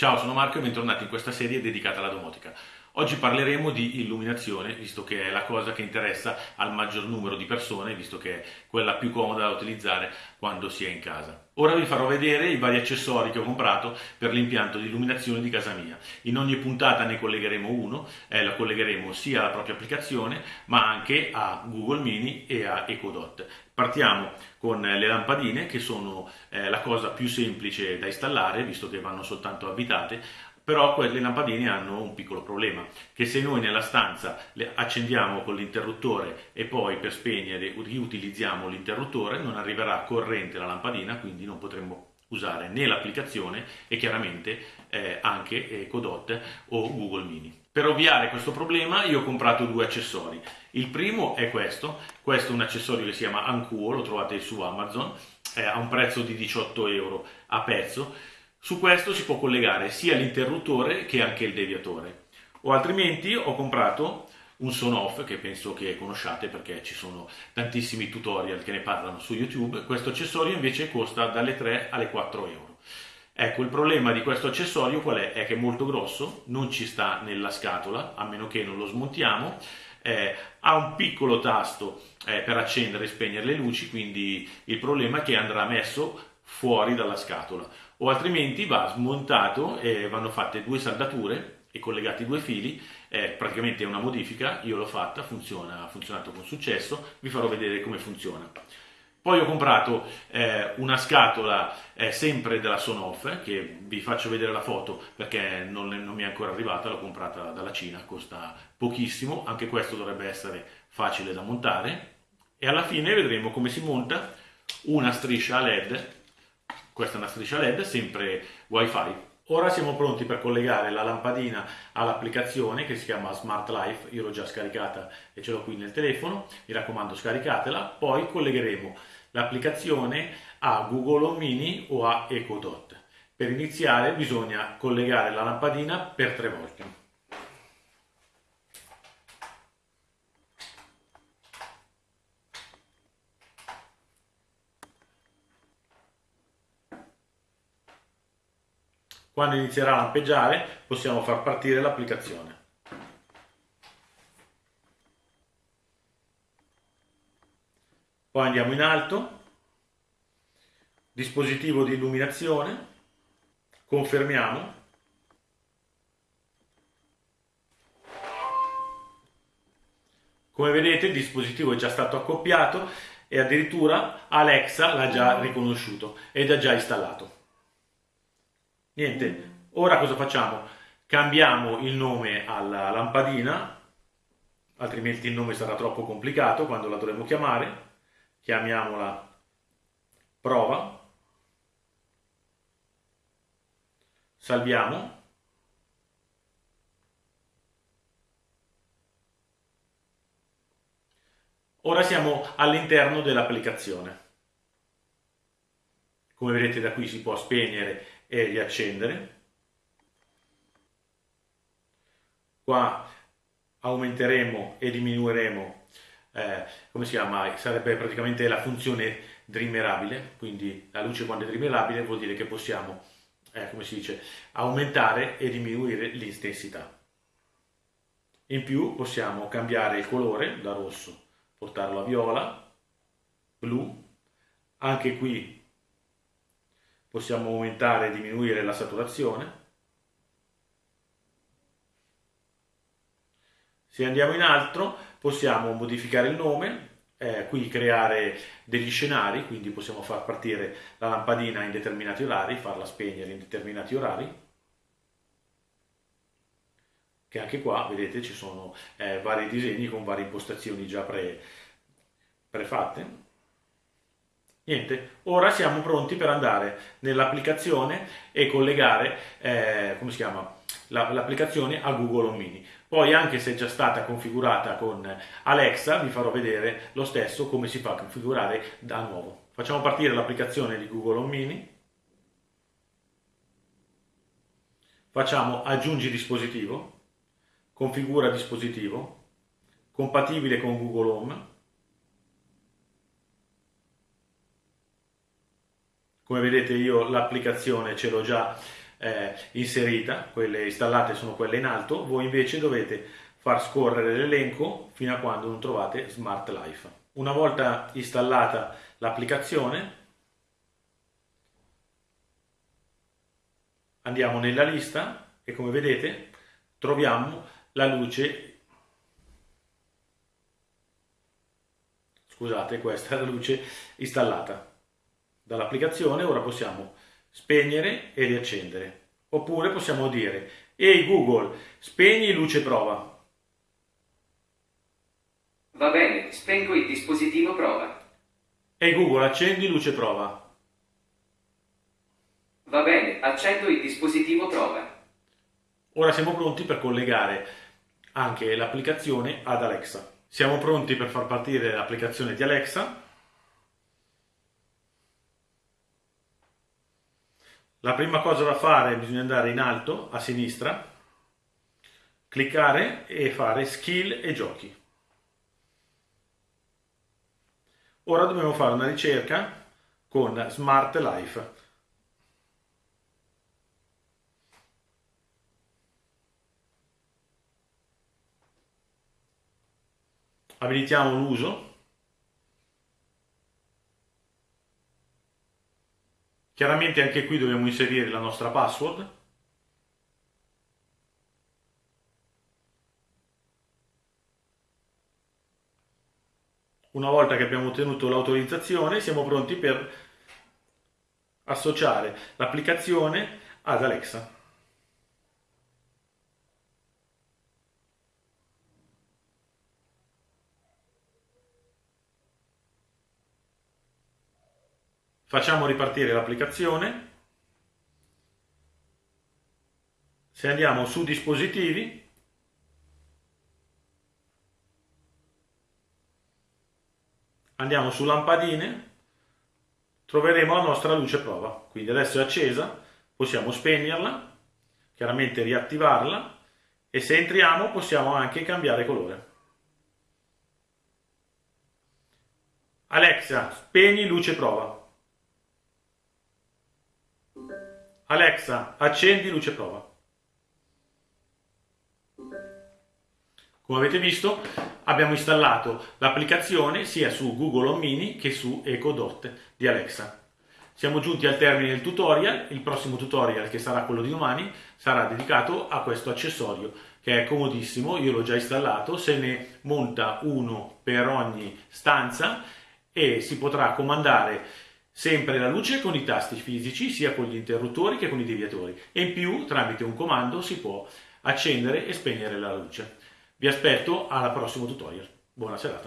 Ciao, sono Marco e bentornati in questa serie dedicata alla domotica. Oggi parleremo di illuminazione, visto che è la cosa che interessa al maggior numero di persone, visto che è quella più comoda da utilizzare quando si è in casa. Ora vi farò vedere i vari accessori che ho comprato per l'impianto di illuminazione di casa mia. In ogni puntata ne collegheremo uno, eh, la collegheremo sia alla propria applicazione, ma anche a Google Mini e a EcoDot. Partiamo con le lampadine che sono eh, la cosa più semplice da installare visto che vanno soltanto abitate però quelle lampadine hanno un piccolo problema che se noi nella stanza le accendiamo con l'interruttore e poi per spegnere riutilizziamo l'interruttore non arriverà corrente la lampadina quindi non potremo usare né l'applicazione e chiaramente eh, anche Codot o Google Mini. Per ovviare questo problema io ho comprato due accessori. Il primo è questo, questo è un accessorio che si chiama Ancuo, lo trovate su Amazon, eh, a un prezzo di 18 euro a pezzo. Su questo si può collegare sia l'interruttore che anche il deviatore. O altrimenti ho comprato un son off che penso che conosciate perché ci sono tantissimi tutorial che ne parlano su YouTube. Questo accessorio invece costa dalle 3 alle 4 euro. Ecco, il problema di questo accessorio qual è? È che è molto grosso, non ci sta nella scatola, a meno che non lo smontiamo, eh, ha un piccolo tasto eh, per accendere e spegnere le luci, quindi il problema è che andrà messo fuori dalla scatola, o altrimenti va smontato e vanno fatte due saldature e collegati due fili, eh, praticamente è una modifica, io l'ho fatta, funziona, ha funzionato con successo, vi farò vedere come funziona. Poi ho comprato eh, una scatola eh, sempre della Sonoff, che vi faccio vedere la foto perché non, non, mi è ancora arrivata, l'ho comprata dalla Cina, costa pochissimo, anche questo dovrebbe essere facile da montare. E alla fine vedremo come si monta una striscia LED, questa è una striscia LED, sempre wifi. Ora siamo pronti per collegare la lampadina all'applicazione che si chiama Smart Life, io l'ho già scaricata e ce l'ho qui nel telefono, mi raccomando scaricatela, poi collegheremo l'applicazione a Google Home Mini o a EcoDot. Per iniziare bisogna collegare la lampadina per tre volte. Quando inizierà a lampeggiare possiamo far partire l'applicazione. Poi andiamo in alto, dispositivo di illuminazione, confermiamo. Come vedete il dispositivo è già stato accoppiato e addirittura Alexa l'ha già riconosciuto ed è già installato. Niente, ora cosa facciamo? Cambiamo il nome alla lampadina, altrimenti il nome sarà troppo complicato quando la dovremo chiamare chiamiamola prova, salviamo, ora siamo all'interno dell'applicazione. Come vedete da qui si può spegnere e riaccendere. Qua aumenteremo e diminuiremo eh, come si chiama? Sarebbe praticamente la funzione dreamerabile, quindi la luce quando è dreamerabile vuol dire che possiamo, eh, come si dice, aumentare e diminuire l'intensità. In più possiamo cambiare il colore da rosso, portarlo a viola, blu, anche qui possiamo aumentare e diminuire la saturazione. Se andiamo in alto possiamo modificare il nome, eh, qui creare degli scenari, quindi possiamo far partire la lampadina in determinati orari, farla spegnere in determinati orari, che anche qua vedete ci sono eh, vari disegni con varie impostazioni già pre, prefatte. Niente, ora siamo pronti per andare nell'applicazione e collegare, eh, come si chiama, l'applicazione a Google Home Mini. Poi anche se è già stata configurata con Alexa vi farò vedere lo stesso come si fa a configurare da nuovo. Facciamo partire l'applicazione di Google Home Mini. Facciamo aggiungi dispositivo, configura dispositivo, compatibile con Google Home. Come vedete io l'applicazione ce l'ho già eh, inserita, quelle installate sono quelle in alto, voi invece dovete far scorrere l'elenco fino a quando non trovate Smart Life. Una volta installata l'applicazione, andiamo nella lista e come vedete troviamo la luce, scusate questa è la luce installata dall'applicazione, ora possiamo spegnere e riaccendere. Oppure possiamo dire, ehi Google, spegni luce prova. Va bene, spengo il dispositivo prova. Ehi Google, accendi luce prova. Va bene, accendo il dispositivo prova. Ora siamo pronti per collegare anche l'applicazione ad Alexa. Siamo pronti per far partire l'applicazione di Alexa. La prima cosa da fare bisogna andare in alto a sinistra, cliccare e fare skill e giochi. Ora dobbiamo fare una ricerca con Smart Life. Abilitiamo l'uso Chiaramente anche qui dobbiamo inserire la nostra password. Una volta che abbiamo ottenuto l'autorizzazione siamo pronti per associare l'applicazione ad Alexa. Facciamo ripartire l'applicazione. Se andiamo su dispositivi, andiamo su lampadine, troveremo la nostra luce prova. Quindi adesso è accesa, possiamo spegnerla, chiaramente riattivarla e se entriamo possiamo anche cambiare colore. Alexa, spegni luce prova. Alexa, accendi luce prova. Come avete visto abbiamo installato l'applicazione sia su Google Home Mini che su Echo Dot di Alexa. Siamo giunti al termine del tutorial, il prossimo tutorial che sarà quello di domani sarà dedicato a questo accessorio che è comodissimo, io l'ho già installato, se ne monta uno per ogni stanza e si potrà comandare sempre la luce con i tasti fisici, sia con gli interruttori che con i deviatori e in più tramite un comando si può accendere e spegnere la luce. Vi aspetto al prossimo tutorial. Buona serata.